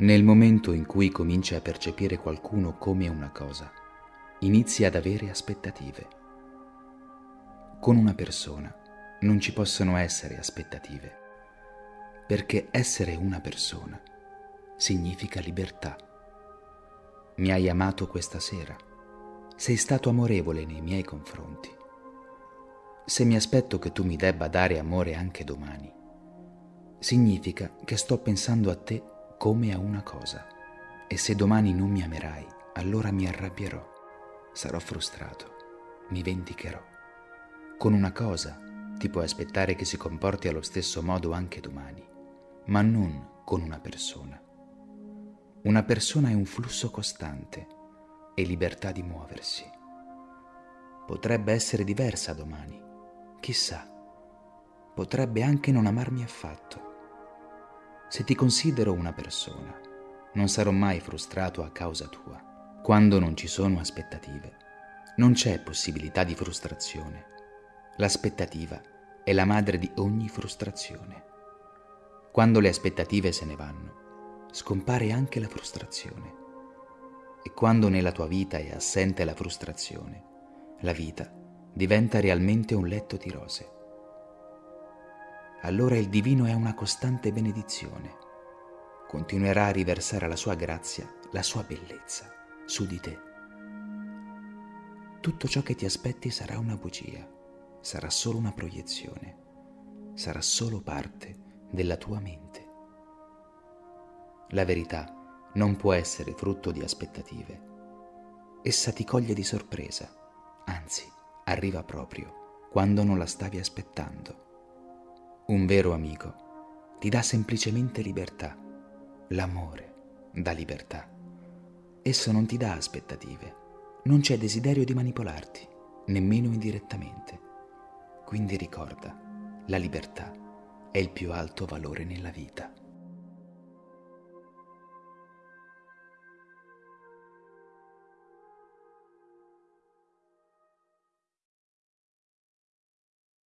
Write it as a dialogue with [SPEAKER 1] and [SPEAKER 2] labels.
[SPEAKER 1] Nel momento in cui cominci a percepire qualcuno come una cosa, inizi ad avere aspettative. Con una persona non ci possono essere aspettative, perché essere una persona significa libertà. Mi hai amato questa sera, sei stato amorevole nei miei confronti. Se mi aspetto che tu mi debba dare amore anche domani, significa che sto pensando a te come a una cosa. E se domani non mi amerai, allora mi arrabbierò, sarò frustrato, mi vendicherò. Con una cosa ti puoi aspettare che si comporti allo stesso modo anche domani, ma non con una persona. Una persona è un flusso costante e libertà di muoversi. Potrebbe essere diversa domani, chissà, potrebbe anche non amarmi affatto se ti considero una persona, non sarò mai frustrato a causa tua. Quando non ci sono aspettative, non c'è possibilità di frustrazione. L'aspettativa è la madre di ogni frustrazione. Quando le aspettative se ne vanno, scompare anche la frustrazione. E quando nella tua vita è assente la frustrazione, la vita diventa realmente un letto di rose allora il divino è una costante benedizione. Continuerà a riversare la sua grazia, la sua bellezza su di te. Tutto ciò che ti aspetti sarà una bugia, sarà solo una proiezione, sarà solo parte della tua mente. La verità non può essere frutto di aspettative. Essa ti coglie di sorpresa, anzi arriva proprio quando non la stavi aspettando. Un vero amico ti dà semplicemente libertà. L'amore dà libertà. Esso non ti dà aspettative. Non c'è desiderio di manipolarti, nemmeno indirettamente. Quindi ricorda, la libertà è il più alto valore nella vita.